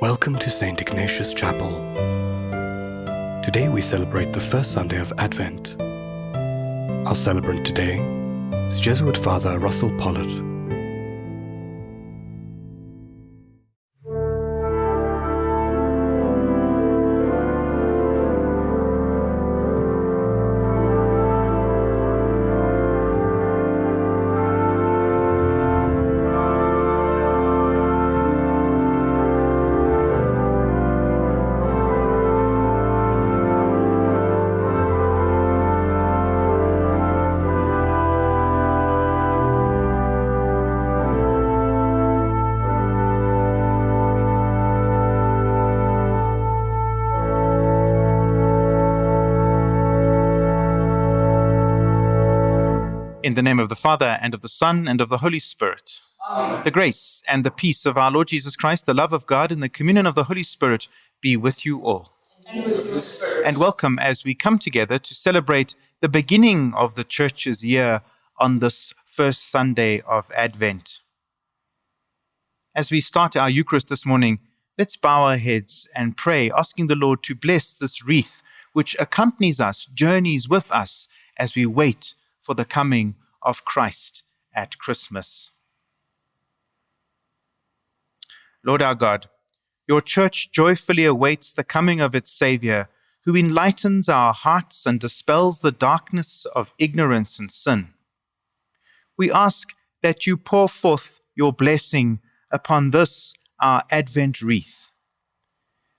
Welcome to St. Ignatius Chapel. Today we celebrate the first Sunday of Advent. Our celebrant today is Jesuit Father Russell Pollitt. In the name of the Father, and of the Son, and of the Holy Spirit. Amen. The grace and the peace of our Lord Jesus Christ, the love of God, and the communion of the Holy Spirit be with you all. And with. And welcome as we come together to celebrate the beginning of the Church's year on this first Sunday of Advent. As we start our Eucharist this morning, let's bow our heads and pray, asking the Lord to bless this wreath which accompanies us, journeys with us as we wait for the coming of Christ at Christmas. Lord our God, your church joyfully awaits the coming of its Saviour, who enlightens our hearts and dispels the darkness of ignorance and sin. We ask that you pour forth your blessing upon this, our Advent wreath.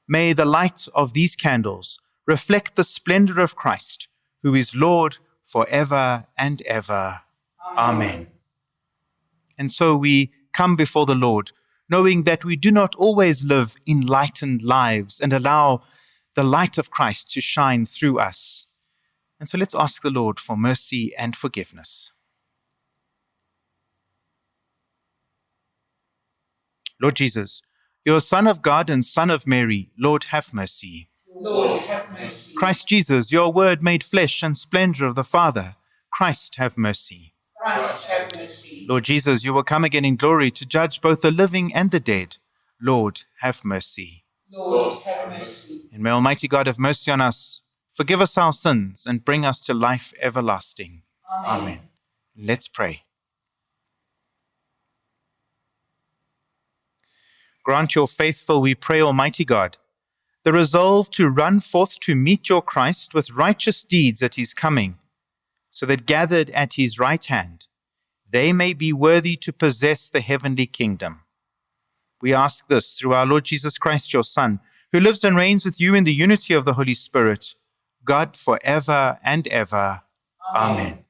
May the light of these candles reflect the splendor of Christ, who is Lord forever and ever. Amen. And so we come before the Lord, knowing that we do not always live enlightened lives and allow the light of Christ to shine through us. And so let's ask the Lord for mercy and forgiveness. Lord Jesus, your Son of God and Son of Mary, Lord, have mercy. Lord, have mercy. Christ Jesus, your word made flesh and splendor of the Father, Christ, have mercy. Christ, have mercy. Lord Jesus, you will come again in glory to judge both the living and the dead. Lord, have mercy. Lord, have mercy. And may Almighty God have mercy on us, forgive us our sins, and bring us to life everlasting. Amen. Let's pray. Grant your faithful, we pray, Almighty God, the resolve to run forth to meet your Christ with righteous deeds at his coming, so that gathered at his right hand, they may be worthy to possess the heavenly kingdom. We ask this through our Lord Jesus Christ, your Son, who lives and reigns with you in the unity of the Holy Spirit, God forever and ever. Amen.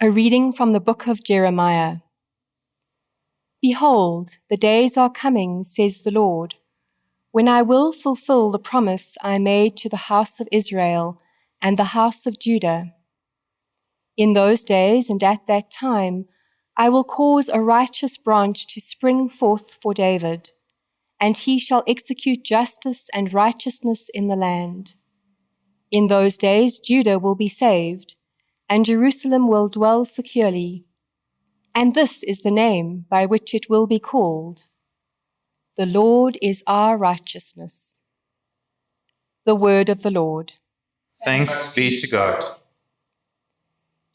A reading from the book of Jeremiah. Behold, the days are coming, says the Lord, when I will fulfill the promise I made to the house of Israel and the house of Judah. In those days and at that time, I will cause a righteous branch to spring forth for David, and he shall execute justice and righteousness in the land. In those days, Judah will be saved and Jerusalem will dwell securely. And this is the name by which it will be called The Lord is our righteousness. The word of the Lord. Thanks be to God.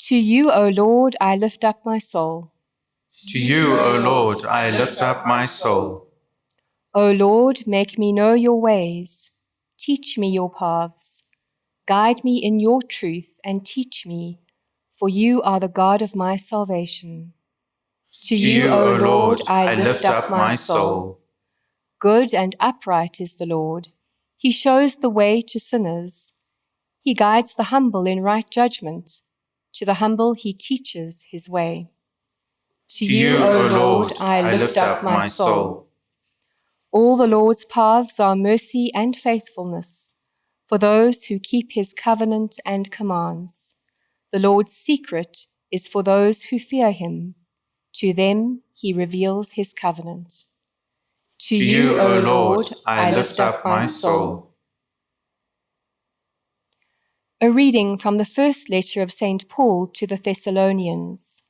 To you, O Lord, I lift up my soul. To you, O Lord, I lift up my soul. O Lord, make me know your ways. Teach me your paths. Guide me in your truth and teach me, for you are the God of my salvation. To you, O Lord, I lift up my soul. Good and upright is the Lord. He shows the way to sinners. He guides the humble in right judgment. To the humble he teaches his way. To you, O Lord, I lift up my soul. All the Lord's paths are mercy and faithfulness for those who keep his covenant and commands. The Lord's secret is for those who fear him, To them he reveals his covenant. To you, O Lord, I lift up my soul. A reading from the first letter of St. Paul to the Thessalonians.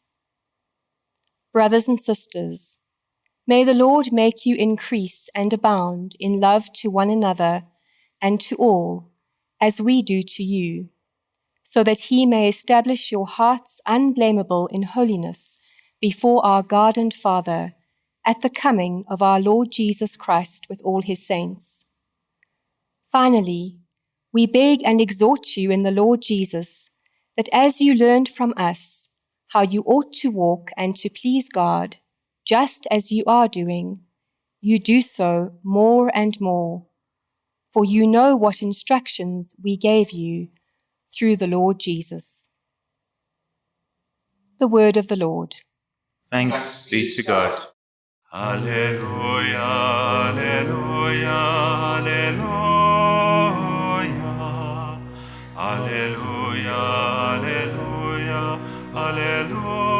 Brothers and sisters, may the Lord make you increase and abound in love to one another and to all, as we do to you, so that he may establish your hearts unblameable in holiness before our God and Father at the coming of our Lord Jesus Christ with all his saints. Finally, we beg and exhort you in the Lord Jesus that as you learned from us how you ought to walk and to please God, just as you are doing, you do so more and more. For you know what instructions we gave you through the Lord Jesus. The word of the Lord. Thanks be to God. Alleluia, Alleluia, Alleluia, Alleluia, Alleluia, Alleluia.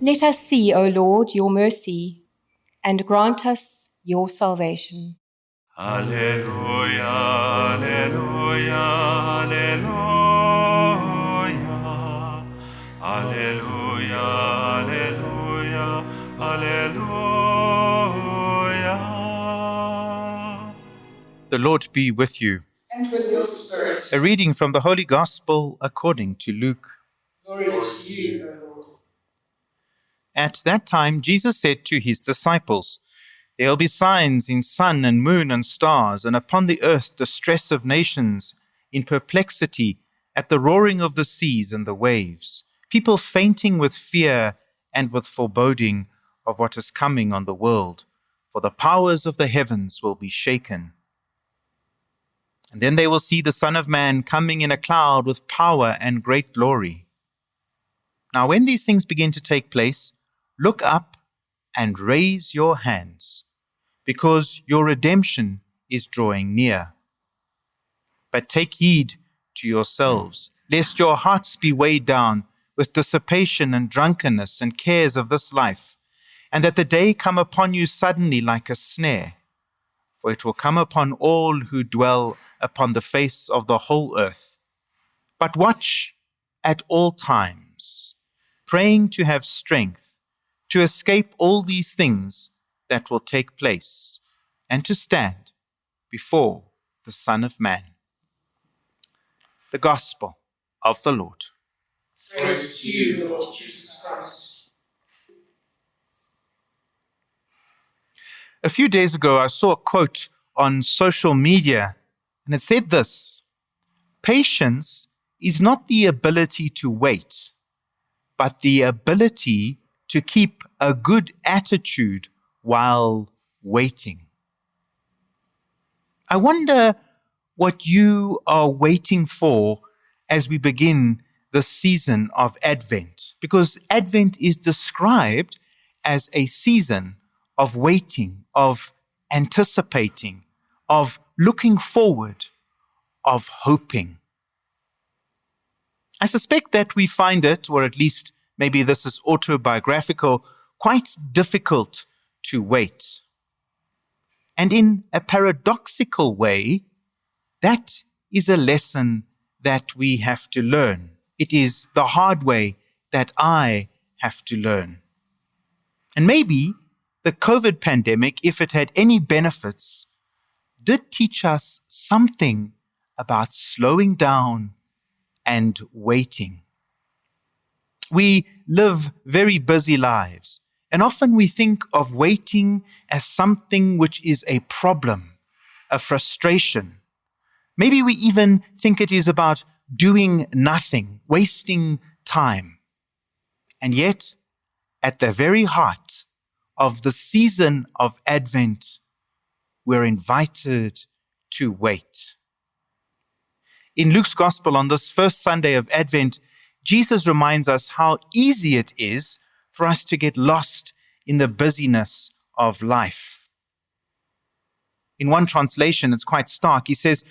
Let us see, O Lord, your mercy, and grant us your salvation. Alleluia, Alleluia, Alleluia, Alleluia, Alleluia, Alleluia. The Lord be with you. And with your spirit. A reading from the Holy Gospel according to Luke. Glory to you, O Lord. At that time, Jesus said to his disciples, There will be signs in sun and moon and stars, and upon the earth distress of nations, in perplexity, at the roaring of the seas and the waves, people fainting with fear and with foreboding of what is coming on the world, for the powers of the heavens will be shaken. And then they will see the Son of Man coming in a cloud with power and great glory. Now, when these things begin to take place, look up and raise your hands, because your redemption is drawing near. But take heed to yourselves, lest your hearts be weighed down with dissipation and drunkenness and cares of this life, and that the day come upon you suddenly like a snare. For it will come upon all who dwell upon the face of the whole earth. But watch at all times, praying to have strength to escape all these things that will take place and to stand before the Son of Man. The Gospel of the Lord. Praise to you, Lord Jesus Christ. A few days ago, I saw a quote on social media, and it said this Patience is not the ability to wait, but the ability to keep a good attitude while waiting. I wonder what you are waiting for as we begin the season of Advent, because Advent is described as a season of waiting, of anticipating, of looking forward, of hoping. I suspect that we find it, or at least maybe this is autobiographical, quite difficult to wait. And in a paradoxical way, that is a lesson that we have to learn. It is the hard way that I have to learn. And maybe the COVID pandemic, if it had any benefits, did teach us something about slowing down and waiting. We live very busy lives, and often we think of waiting as something which is a problem, a frustration. Maybe we even think it is about doing nothing, wasting time. And yet, at the very heart of the season of Advent, we're invited to wait. In Luke's Gospel, on this first Sunday of Advent, Jesus reminds us how easy it is for us to get lost in the busyness of life. In one translation, it's quite stark. He says,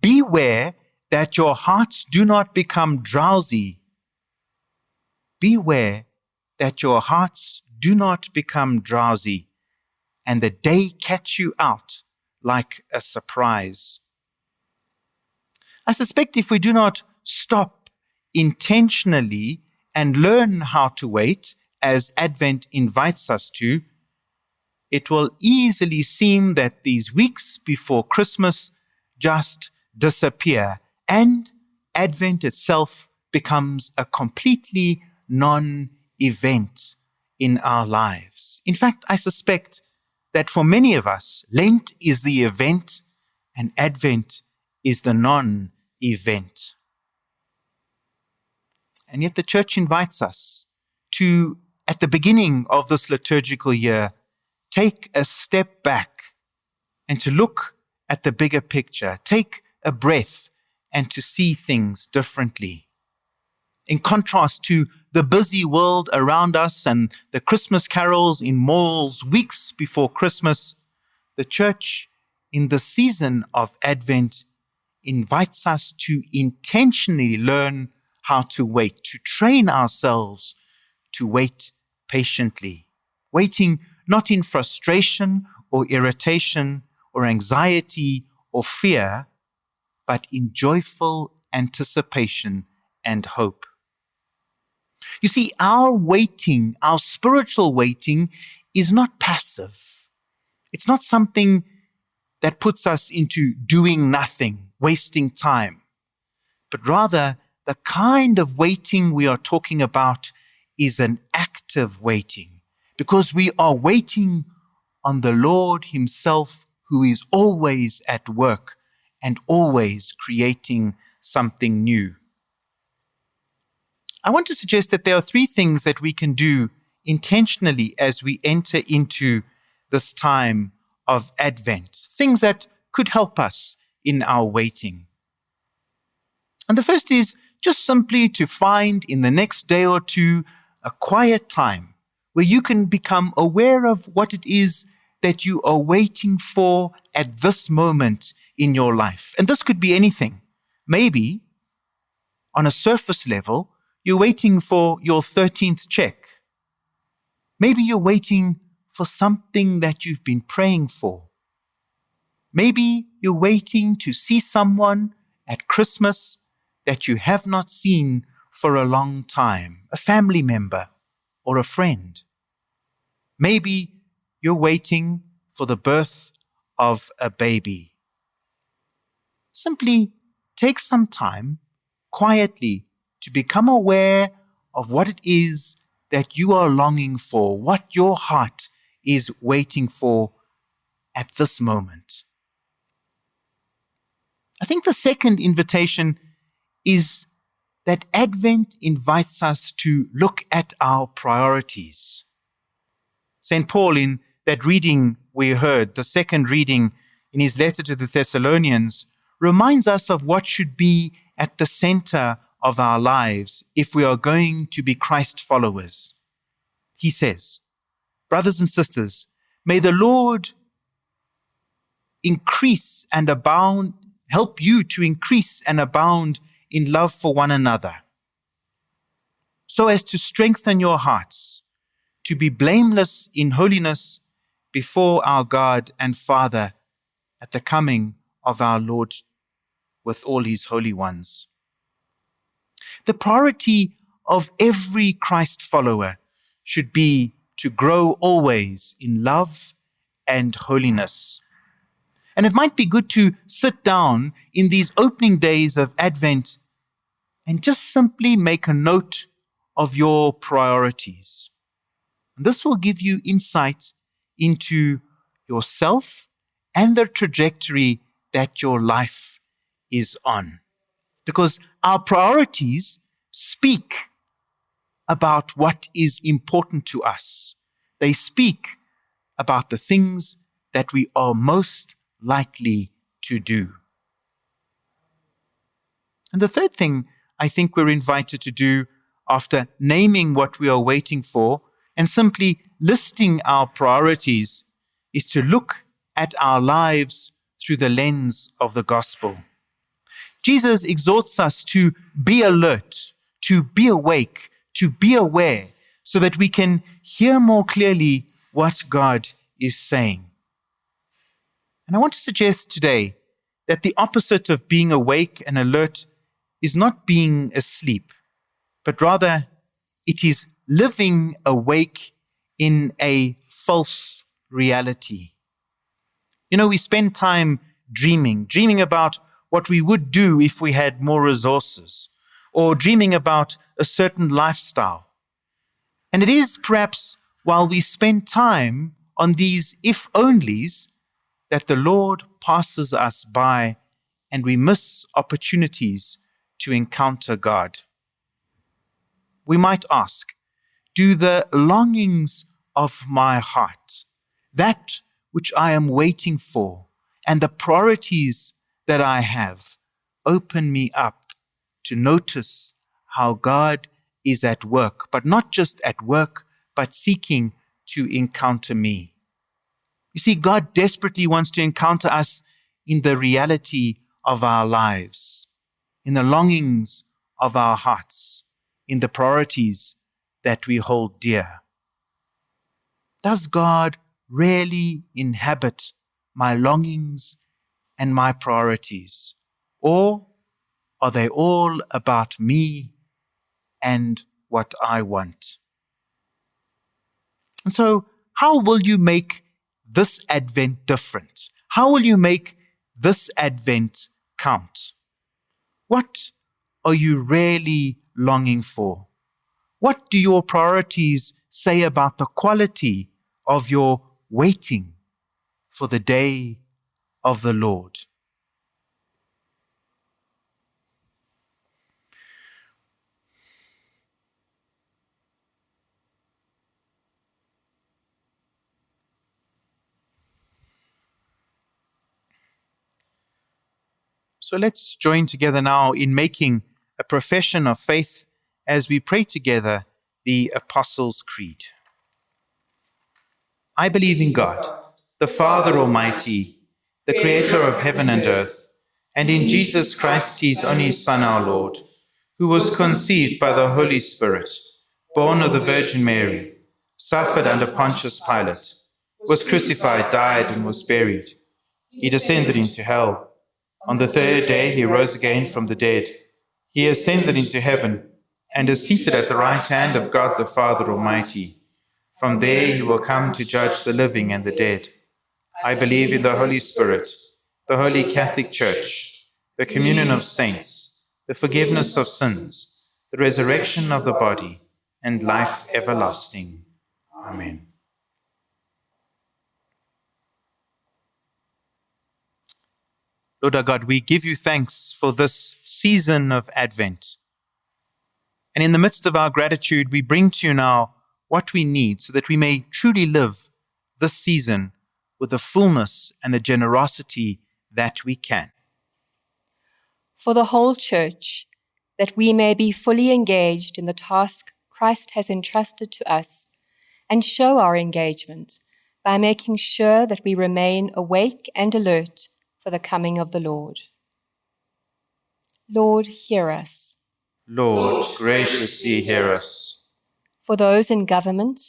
Beware that your hearts do not become drowsy beware that your hearts do not become drowsy and the day catch you out like a surprise. I suspect if we do not stop intentionally and learn how to wait, as Advent invites us to, it will easily seem that these weeks before Christmas just disappear and Advent itself becomes a completely non event in our lives. In fact, I suspect that for many of us, Lent is the event and Advent is the non event. And yet the church invites us to, at the beginning of this liturgical year, take a step back and to look at the bigger picture, take a breath and to see things differently. In contrast to the busy world around us and the Christmas carols in malls weeks before Christmas, the church in the season of Advent invites us to intentionally learn how to wait, to train ourselves to wait patiently, waiting not in frustration or irritation or anxiety or fear, but in joyful anticipation and hope. You see, our waiting, our spiritual waiting, is not passive. It's not something that puts us into doing nothing, wasting time, but rather the kind of waiting we are talking about is an active waiting because we are waiting on the Lord Himself, who is always at work and always creating something new. I want to suggest that there are three things that we can do intentionally as we enter into this time of Advent, things that could help us in our waiting. And the first is just simply to find in the next day or two a quiet time where you can become aware of what it is that you are waiting for at this moment in your life. And this could be anything. Maybe on a surface level, you're waiting for your 13th check. Maybe you're waiting for something that you've been praying for. Maybe you're waiting to see someone at Christmas that you have not seen for a long time, a family member or a friend. Maybe you're waiting for the birth of a baby. Simply take some time quietly to become aware of what it is that you are longing for, what your heart is waiting for at this moment. I think the second invitation is that Advent invites us to look at our priorities. St. Paul, in that reading we heard, the second reading in his letter to the Thessalonians, reminds us of what should be at the center of our lives if we are going to be Christ followers. He says, Brothers and sisters, may the Lord increase and abound, help you to increase and abound in love for one another, so as to strengthen your hearts, to be blameless in holiness before our God and Father at the coming of our Lord with all his holy ones. The priority of every Christ follower should be to grow always in love and holiness. And it might be good to sit down in these opening days of Advent and just simply make a note of your priorities. And this will give you insight into yourself and the trajectory that your life is on. Because our priorities speak about what is important to us. They speak about the things that we are most likely to do. And the third thing I think we're invited to do after naming what we are waiting for and simply listing our priorities is to look at our lives through the lens of the gospel. Jesus exhorts us to be alert, to be awake, to be aware so that we can hear more clearly what God is saying. And I want to suggest today that the opposite of being awake and alert is not being asleep, but rather it is living awake in a false reality. You know, we spend time dreaming, dreaming about what we would do if we had more resources, or dreaming about a certain lifestyle. And it is perhaps while we spend time on these if onlys that the Lord passes us by and we miss opportunities to encounter God. We might ask, do the longings of my heart, that which I am waiting for, and the priorities that I have, open me up to notice how God is at work, but not just at work, but seeking to encounter me. You see, God desperately wants to encounter us in the reality of our lives, in the longings of our hearts, in the priorities that we hold dear. Does God really inhabit my longings and my priorities? Or are they all about me and what I want? And so, how will you make this Advent different? How will you make this Advent count? What are you really longing for? What do your priorities say about the quality of your waiting for the day of the Lord? So let's join together now in making a profession of faith as we pray together the Apostles' Creed. I believe in God, the Father Almighty, the Creator of heaven and earth, and in Jesus Christ, His only Son, our Lord, who was conceived by the Holy Spirit, born of the Virgin Mary, suffered under Pontius Pilate, was crucified, died, and was buried. He descended into hell. On the third day he rose again from the dead. He ascended into heaven and is seated at the right hand of God the Father Almighty. From there he will come to judge the living and the dead. I believe in the Holy Spirit, the Holy Catholic Church, the communion of saints, the forgiveness of sins, the resurrection of the body, and life everlasting. Amen. Lord our God, we give you thanks for this season of Advent. And in the midst of our gratitude, we bring to you now what we need so that we may truly live this season with the fullness and the generosity that we can. For the whole church, that we may be fully engaged in the task Christ has entrusted to us, and show our engagement by making sure that we remain awake and alert for the coming of the Lord. Lord, hear us. Lord, graciously hear us. For those in government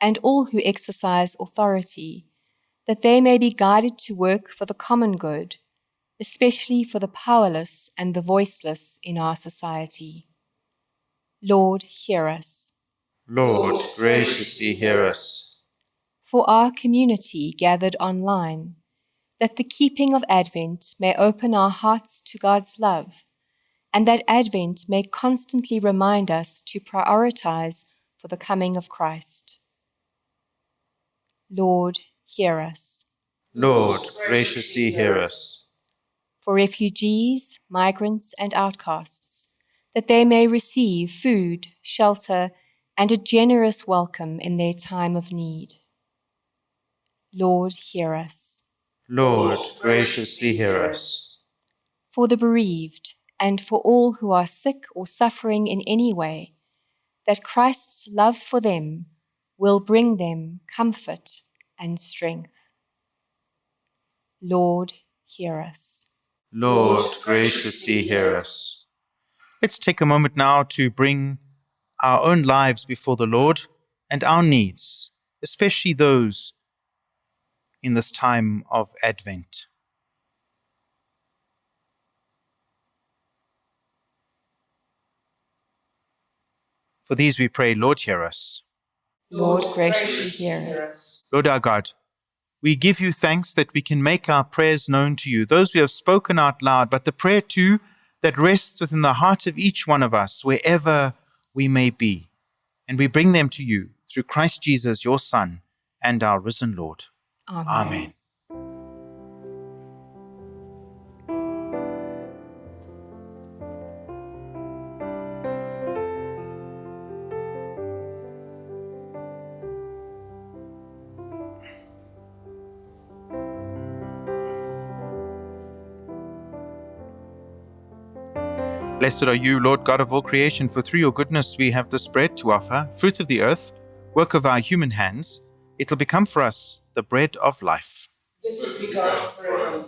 and all who exercise authority, that they may be guided to work for the common good, especially for the powerless and the voiceless in our society. Lord, hear us. Lord, graciously hear us. For our community gathered online, that the keeping of Advent may open our hearts to God's love, and that Advent may constantly remind us to prioritize for the coming of Christ. Lord, hear us. Lord, graciously hear us. For refugees, migrants, and outcasts, that they may receive food, shelter, and a generous welcome in their time of need. Lord, hear us. Lord, graciously hear us. For the bereaved, and for all who are sick or suffering in any way, that Christ's love for them will bring them comfort and strength. Lord, hear us. Lord, graciously hear us. Let's take a moment now to bring our own lives before the Lord and our needs, especially those in this time of Advent. For these we pray, Lord, hear us. Lord, graciously hear us. Lord our God, we give you thanks that we can make our prayers known to you, those we have spoken out loud, but the prayer too that rests within the heart of each one of us, wherever we may be. And we bring them to you through Christ Jesus, your Son, and our risen Lord. Amen. Amen. Blessed are you, Lord God of all creation, for through your goodness we have this bread to offer, fruit of the earth, work of our human hands. It will become for us the bread of life. Blessed be God forever.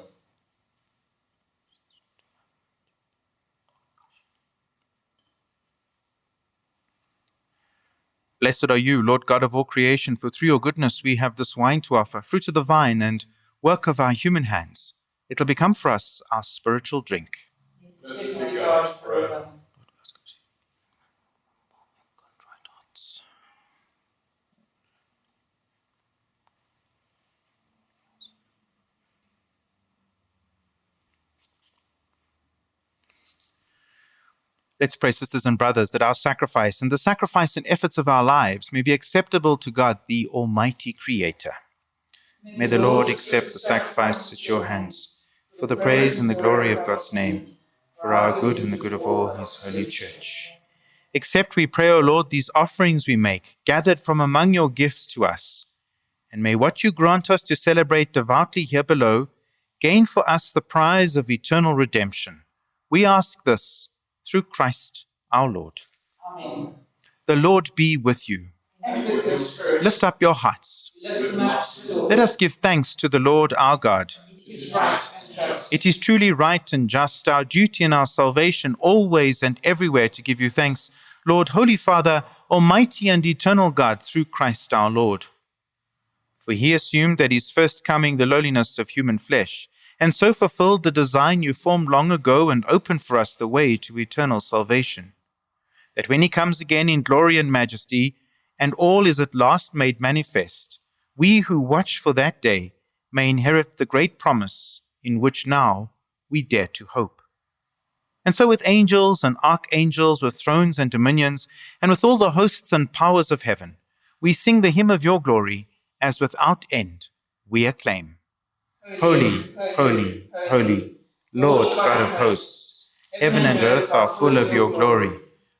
Blessed are you, Lord God of all creation, for through your goodness we have this wine to offer, fruit of the vine and work of our human hands. It will become for us our spiritual drink. Blessed be God forever. Let's pray, sisters and brothers, that our sacrifice and the sacrifice and efforts of our lives may be acceptable to God, the Almighty Creator. May the Lord accept the sacrifice at your hands for the praise and the glory of God's name, for our good and the good of all his holy church. Accept, we pray, O Lord, these offerings we make, gathered from among your gifts to us. And may what you grant us to celebrate devoutly here below gain for us the prize of eternal redemption. We ask this through Christ our Lord. Amen. The Lord be with you. With Lift up your hearts. up. Let us give thanks to the Lord our God. It is right. It is truly right and just, our duty and our salvation, always and everywhere to give you thanks, Lord, Holy Father, Almighty and eternal God, through Christ our Lord. For he assumed at his first coming the lowliness of human flesh, and so fulfilled the design you formed long ago and opened for us the way to eternal salvation. That when he comes again in glory and majesty, and all is at last made manifest, we who watch for that day may inherit the great promise in which now we dare to hope. And so, with angels and archangels, with thrones and dominions, and with all the hosts and powers of heaven, we sing the hymn of your glory, as without end we acclaim. Holy, holy, holy, Lord God of hosts, heaven and earth are full of your glory.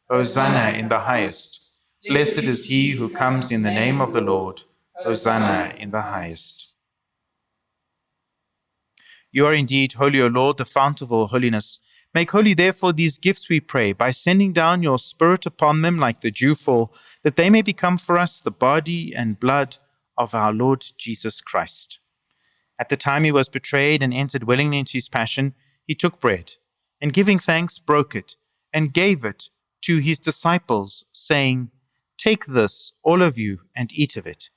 Hosanna in the highest. Blessed is he who comes in the name of the Lord. Hosanna in the highest. You are indeed holy, O Lord, the fount of all holiness. Make holy, therefore, these gifts, we pray, by sending down your Spirit upon them like the dewfall, that they may become for us the body and blood of our Lord Jesus Christ. At the time he was betrayed and entered willingly into his passion, he took bread, and giving thanks, broke it, and gave it to his disciples, saying, Take this, all of you, and eat of it,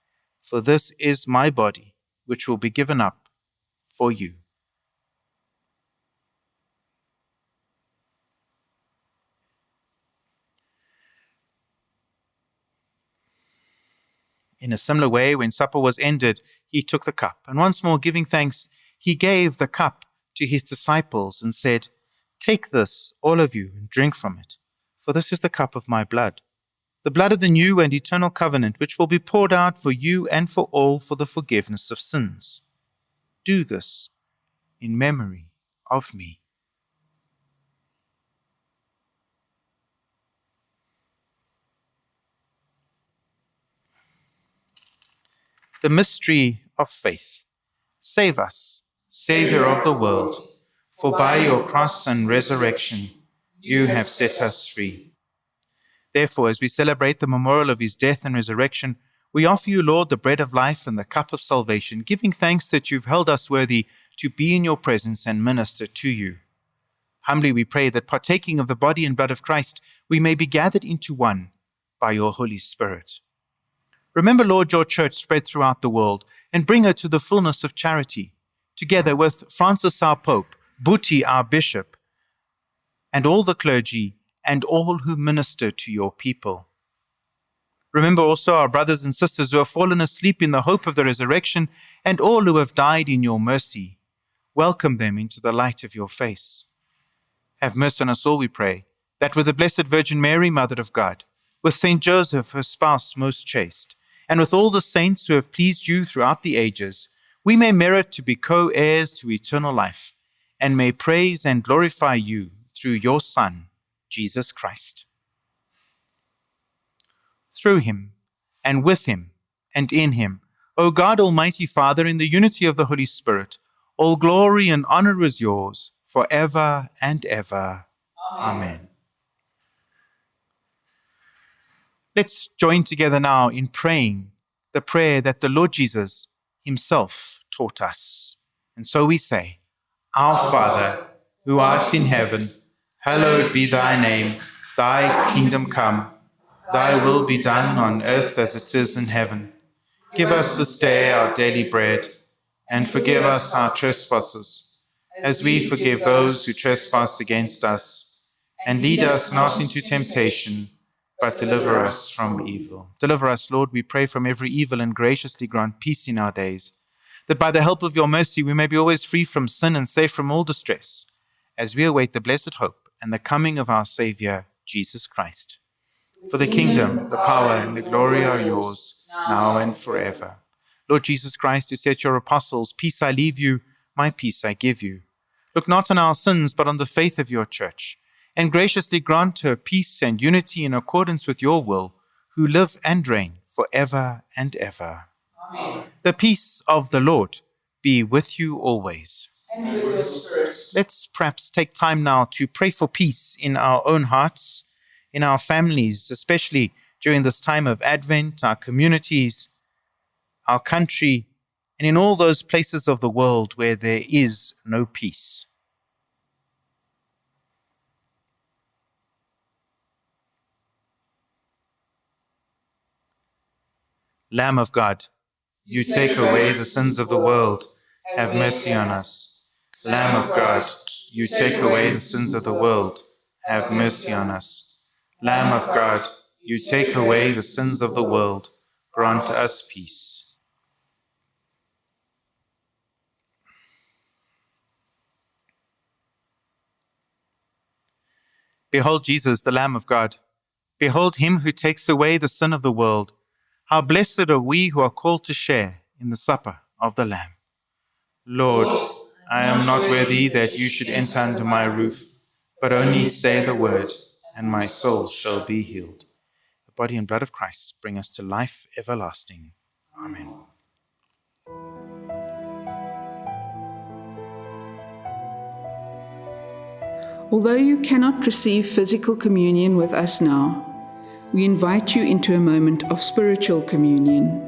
for this is my body, which will be given up for you. In a similar way, when supper was ended, he took the cup, and once more giving thanks, he gave the cup to his disciples and said, Take this, all of you, and drink from it, for this is the cup of my blood, the blood of the new and eternal covenant, which will be poured out for you and for all for the forgiveness of sins. Do this in memory of me. The mystery of faith. Save us, Saviour of the world, for by your cross and resurrection you have set us free. Therefore, as we celebrate the memorial of his death and resurrection, we offer you, Lord, the bread of life and the cup of salvation, giving thanks that you've held us worthy to be in your presence and minister to you. Humbly we pray that partaking of the body and blood of Christ, we may be gathered into one by your Holy Spirit. Remember, Lord, your church spread throughout the world and bring her to the fullness of charity, together with Francis our Pope, Buti our Bishop, and all the clergy and all who minister to your people. Remember also our brothers and sisters who have fallen asleep in the hope of the resurrection and all who have died in your mercy. Welcome them into the light of your face. Have mercy on us all, we pray, that with the Blessed Virgin Mary, Mother of God, with Saint Joseph, her spouse most chaste, and with all the saints who have pleased you throughout the ages, we may merit to be co heirs to eternal life, and may praise and glorify you through your Son, Jesus Christ. Through him, and with him, and in him, O God, Almighty Father, in the unity of the Holy Spirit, all glory and honor is yours forever and ever. Amen. Let's join together now in praying the prayer that the Lord Jesus himself taught us. And so we say, Our Father, who art in heaven, hallowed be thy name. Thy kingdom come, thy will be done on earth as it is in heaven. Give us this day our daily bread, and forgive us our trespasses, as we forgive those who trespass against us. And lead us not into temptation but deliver us from evil. Deliver us, Lord, we pray, from every evil and graciously grant peace in our days, that by the help of your mercy we may be always free from sin and safe from all distress, as we await the blessed hope and the coming of our Saviour, Jesus Christ. For the kingdom, the power, and the glory are yours, now and forever. Lord Jesus Christ, who said to your apostles, Peace I leave you, my peace I give you. Look not on our sins, but on the faith of your church and graciously grant her peace and unity in accordance with your will, who live and reign for ever and ever. Amen. The peace of the Lord be with you always. And with your spirit. Let's perhaps take time now to pray for peace in our own hearts, in our families, especially during this time of Advent, our communities, our country, and in all those places of the world where there is no peace. Lamb of God, you take away the sins of the world, have mercy on us. Lamb of God, you take away the sins of the world, have mercy on us. Lamb of God, you take away the sins of the world, grant us peace. Behold Jesus, the Lamb of God. Behold him who takes away the sin of the world. How blessed are we who are called to share in the supper of the Lamb. Lord, I am not worthy that you should enter under my roof, but only say the word, and my soul shall be healed. The body and blood of Christ bring us to life everlasting. Amen. Although you cannot receive physical communion with us now, we invite you into a moment of spiritual communion.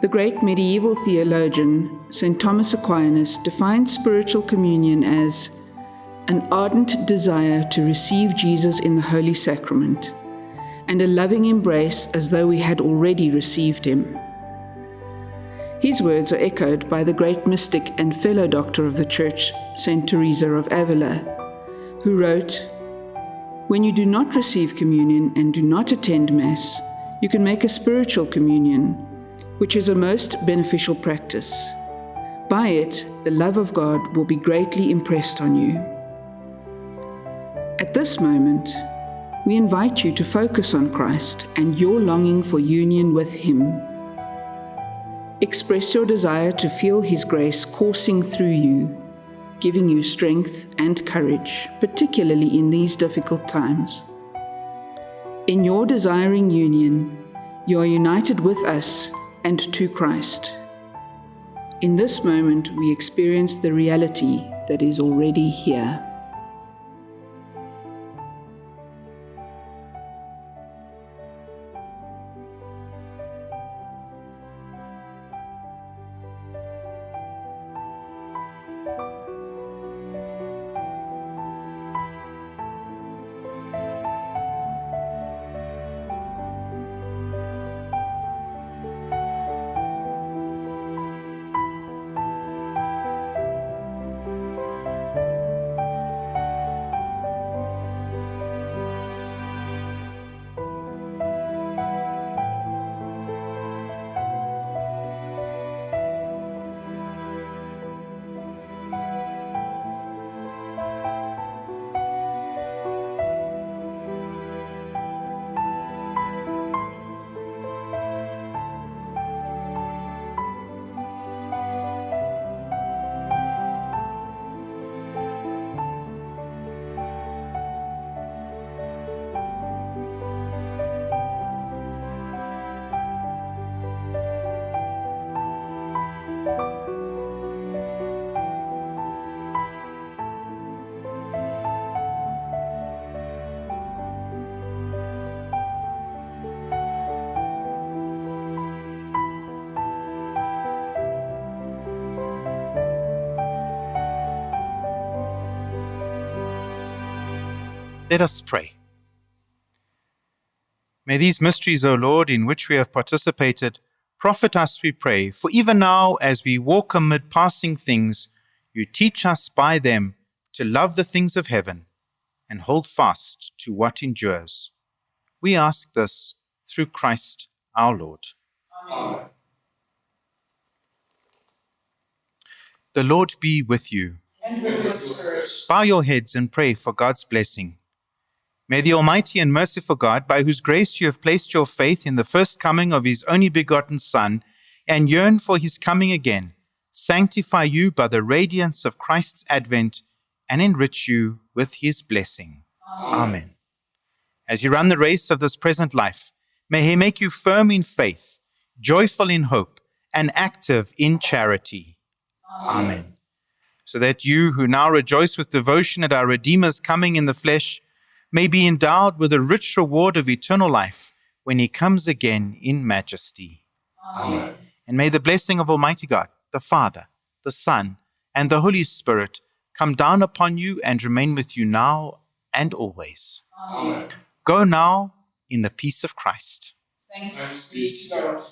The great medieval theologian, St. Thomas Aquinas, defined spiritual communion as an ardent desire to receive Jesus in the Holy Sacrament and a loving embrace as though we had already received him. His words are echoed by the great mystic and fellow doctor of the Church, St. Teresa of Avila, who wrote, When you do not receive communion and do not attend Mass, you can make a spiritual communion, which is a most beneficial practice. By it, the love of God will be greatly impressed on you. At this moment, we invite you to focus on Christ and your longing for union with Him. Express your desire to feel His grace coursing through you, giving you strength and courage, particularly in these difficult times. In your desiring union, you are united with us and to Christ. In this moment, we experience the reality that is already here. Let us pray. May these mysteries, O Lord, in which we have participated, profit us, we pray, for even now, as we walk amid passing things, you teach us by them to love the things of heaven and hold fast to what endures. We ask this through Christ our Lord. Amen. The Lord be with you. And with your spirit. Bow your heads and pray for God's blessing. May the Almighty and merciful God, by whose grace you have placed your faith in the first coming of his only begotten Son, and yearn for his coming again, sanctify you by the radiance of Christ's advent and enrich you with his blessing. Amen. As you run the race of this present life, may he make you firm in faith, joyful in hope, and active in charity. Amen. So that you who now rejoice with devotion at our Redeemer's coming in the flesh may be endowed with a rich reward of eternal life when he comes again in majesty. Amen. And may the blessing of Almighty God, the Father, the Son, and the Holy Spirit come down upon you and remain with you now and always. Amen. Go now in the peace of Christ. Thanks be to God.